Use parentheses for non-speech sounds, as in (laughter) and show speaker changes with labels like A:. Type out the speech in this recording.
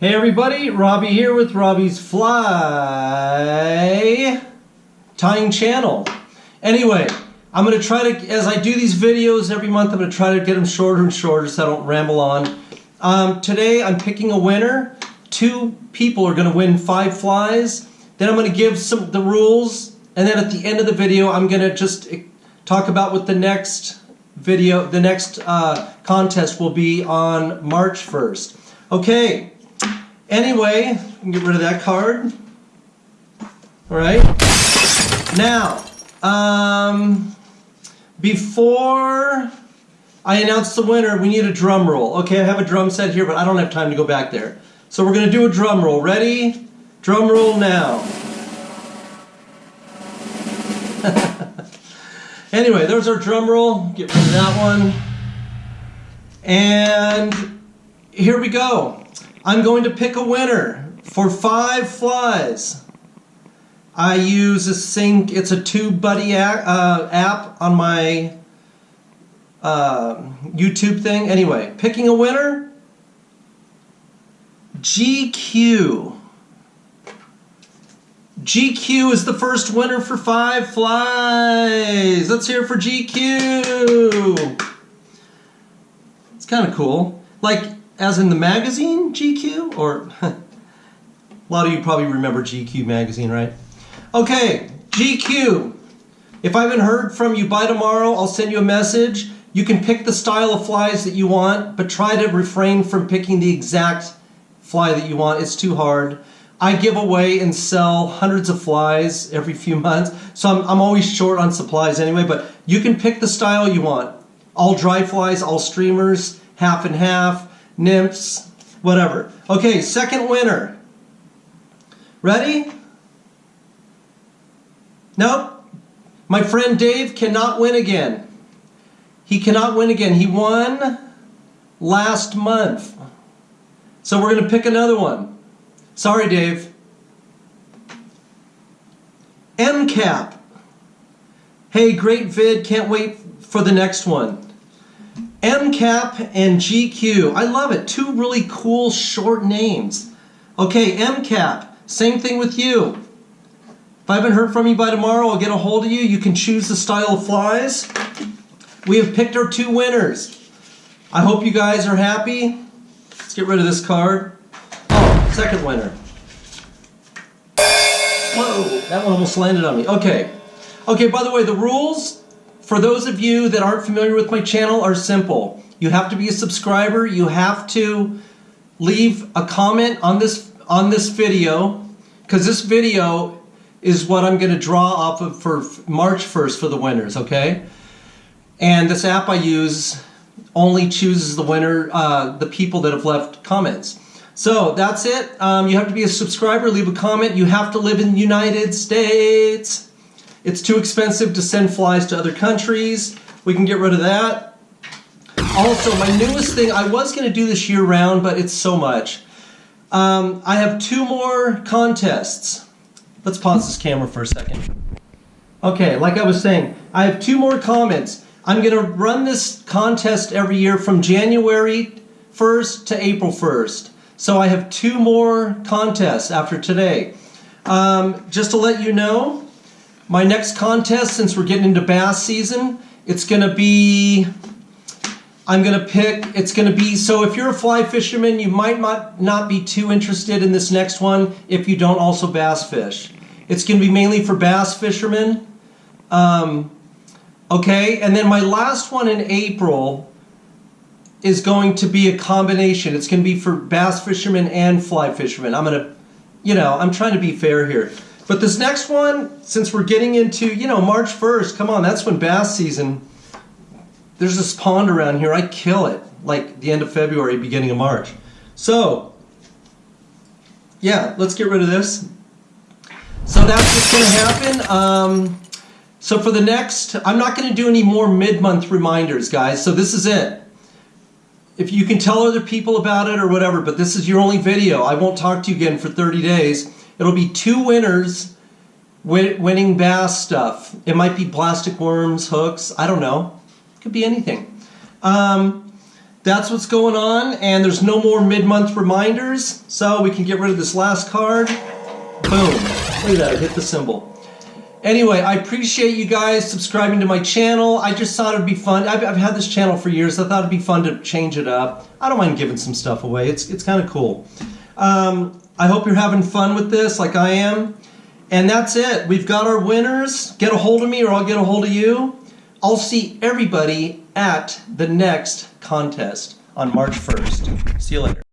A: Hey everybody, Robbie here with Robbie's Fly Tying Channel. Anyway, I'm going to try to, as I do these videos every month, I'm going to try to get them shorter and shorter so I don't ramble on. Um, today I'm picking a winner. Two people are going to win five flies. Then I'm going to give some the rules, and then at the end of the video I'm going to just eh, talk about what the next video, the next uh, contest will be on March 1st. Okay, Anyway, get rid of that card. All right. Now, um, before I announce the winner, we need a drum roll. Okay, I have a drum set here, but I don't have time to go back there. So we're going to do a drum roll. Ready? Drum roll now. (laughs) anyway, there's our drum roll. Get rid of that one. And here we go. I'm going to pick a winner for five flies. I use a sync, it's a TubeBuddy uh, app on my uh, YouTube thing. Anyway, picking a winner, GQ. GQ is the first winner for five flies. Let's hear it for GQ. It's kind of cool. Like, as in the magazine GQ? Or a lot of you probably remember GQ magazine, right? Okay, GQ. If I haven't heard from you by tomorrow, I'll send you a message. You can pick the style of flies that you want, but try to refrain from picking the exact fly that you want. It's too hard. I give away and sell hundreds of flies every few months, so I'm, I'm always short on supplies anyway, but you can pick the style you want. All dry flies, all streamers, half and half, nymphs, whatever. Okay, second winner. Ready? Nope. My friend Dave cannot win again. He cannot win again. He won last month. So we're going to pick another one. Sorry, Dave. MCAP. Hey, great vid. Can't wait for the next one. MCAP and GQ. I love it. Two really cool short names. Okay, MCAP. Same thing with you. If I haven't heard from you by tomorrow, I'll get a hold of you. You can choose the style of flies. We have picked our two winners. I hope you guys are happy. Let's get rid of this card. Oh, second winner. Whoa, that one almost landed on me. Okay. Okay, by the way, the rules for those of you that aren't familiar with my channel are simple. You have to be a subscriber. You have to leave a comment on this on this video because this video is what I'm going to draw off of for March 1st for the winners, okay? And this app I use only chooses the winner, uh, the people that have left comments. So that's it. Um, you have to be a subscriber, leave a comment. You have to live in the United States. It's too expensive to send flies to other countries. We can get rid of that. Also, my newest thing, I was going to do this year round, but it's so much. Um, I have two more contests. Let's pause this camera for a second. Okay, like I was saying, I have two more comments. I'm going to run this contest every year from January 1st to April 1st. So I have two more contests after today. Um, just to let you know, my next contest, since we're getting into bass season, it's going to be, I'm going to pick, it's going to be, so if you're a fly fisherman, you might not, not be too interested in this next one if you don't also bass fish. It's going to be mainly for bass fishermen. Um, okay, and then my last one in April is going to be a combination. It's going to be for bass fishermen and fly fishermen. I'm going to, you know, I'm trying to be fair here. But this next one, since we're getting into, you know, March 1st, come on, that's when bass season, there's this pond around here, I kill it, like the end of February, beginning of March. So, yeah, let's get rid of this. So that's what's going to happen. Um, so for the next, I'm not going to do any more mid-month reminders, guys. So this is it. If you can tell other people about it or whatever, but this is your only video. I won't talk to you again for 30 days. It'll be two winners winning bass stuff. It might be plastic worms, hooks, I don't know. It could be anything. Um, that's what's going on, and there's no more mid-month reminders, so we can get rid of this last card. Boom. Look at that, I hit the cymbal. Anyway, I appreciate you guys subscribing to my channel. I just thought it'd be fun. I've, I've had this channel for years. I thought it'd be fun to change it up. I don't mind giving some stuff away. It's, it's kind of cool. Um, I hope you're having fun with this like I am. And that's it. We've got our winners. Get a hold of me or I'll get a hold of you. I'll see everybody at the next contest on March 1st. See you later.